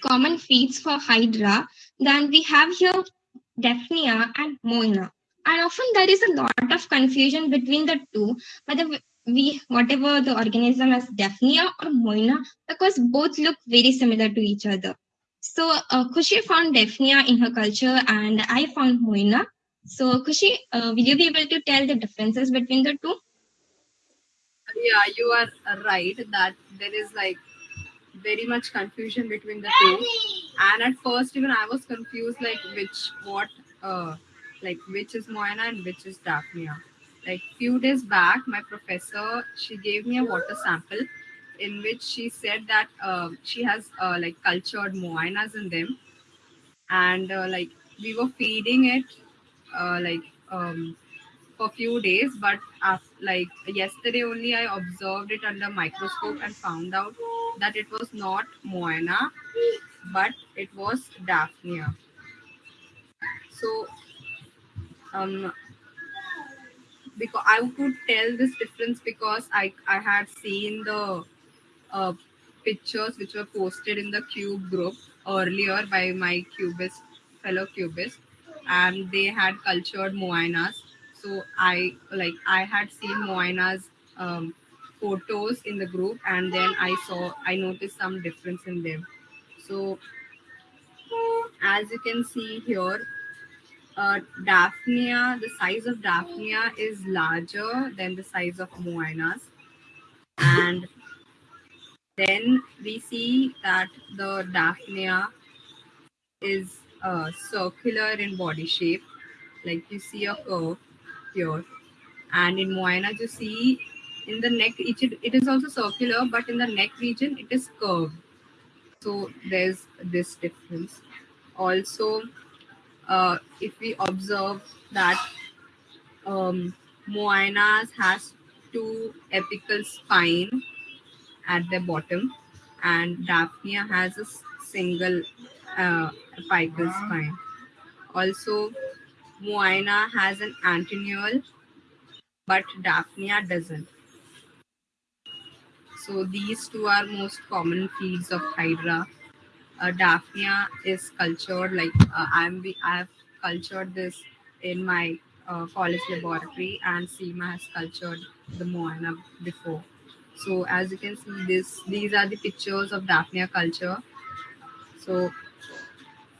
common feeds for Hydra, then we have here Daphnia and Moina. And often there is a lot of confusion between the two, whether we whatever the organism as Daphnia or Moina, because both look very similar to each other. So uh, Kushi found Daphnia in her culture, and I found Moina. So Kushi, uh, will you be able to tell the differences between the two? Yeah, you are right that there is like very much confusion between the two. And at first, even I was confused, like which what, uh, like which is Moina and which is Daphnia. Like few days back, my professor she gave me a water sample in which she said that uh, she has uh, like cultured moinas in them and uh, like we were feeding it uh, like um, for few days but after, like yesterday only i observed it under microscope and found out that it was not Moina, but it was daphnia. So um because i could tell this difference because i i had seen the uh, pictures which were posted in the cube group earlier by my cubist fellow cubist and they had cultured moinas. So i like i had seen moinas um, photos in the group and then i saw i noticed some difference in them. So as you can see here uh, daphnia the size of daphnia is larger than the size of moinas and then we see that the Daphnia is uh, circular in body shape, like you see a curve here. And in Moina, you see in the neck, it, it is also circular, but in the neck region, it is curved. So there's this difference. Also, uh, if we observe that um, has two apical spine at the bottom, and Daphnia has a single uh, apical spine. Also, Moina has an antennae, but Daphnia doesn't. So these two are most common feeds of Hydra. Uh, Daphnia is cultured like uh, I'm. I have cultured this in my uh, college laboratory, and Seema has cultured the Moina before. So as you can see, this these are the pictures of Daphnia culture. So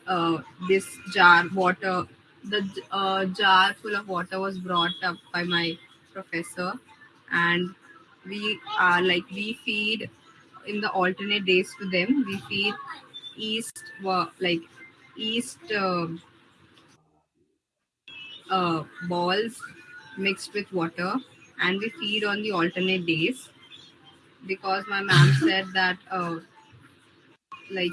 uh, this jar water, the uh, jar full of water was brought up by my professor, and we are like we feed in the alternate days to them. We feed east like east uh, uh, balls mixed with water, and we feed on the alternate days because my mom said that uh, like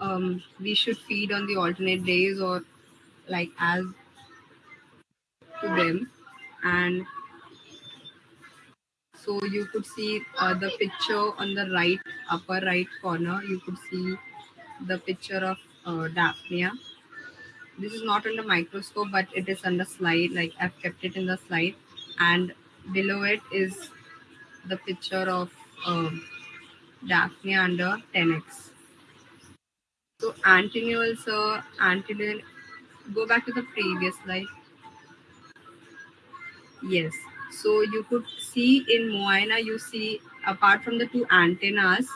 um, we should feed on the alternate days or like as to them and so you could see uh, the picture on the right upper right corner you could see the picture of uh, daphnia this is not under microscope but it is under slide like i've kept it in the slide and below it is the picture of um, Daphnia under 10x. So antennules, uh, antennae, go back to the previous slide. Yes. So you could see in Moina, you see apart from the two antennas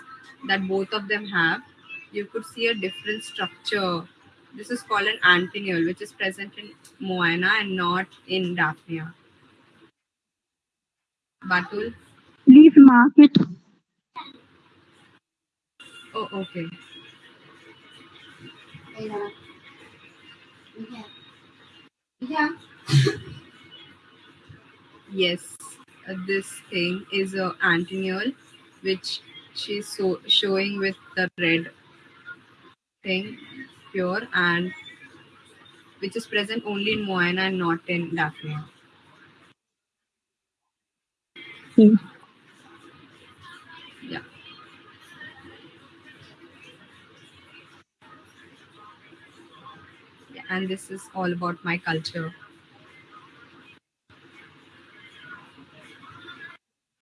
that both of them have, you could see a different structure. This is called an antennule, which is present in Moina and not in Daphnia. Batul? Please mark it. Oh, okay. Yeah. Yes, uh, this thing is a antennule, which she's so showing with the red thing here, and which is present only in Moina and not in Daphnia. Hmm. Yeah. Yeah, and this is all about my culture.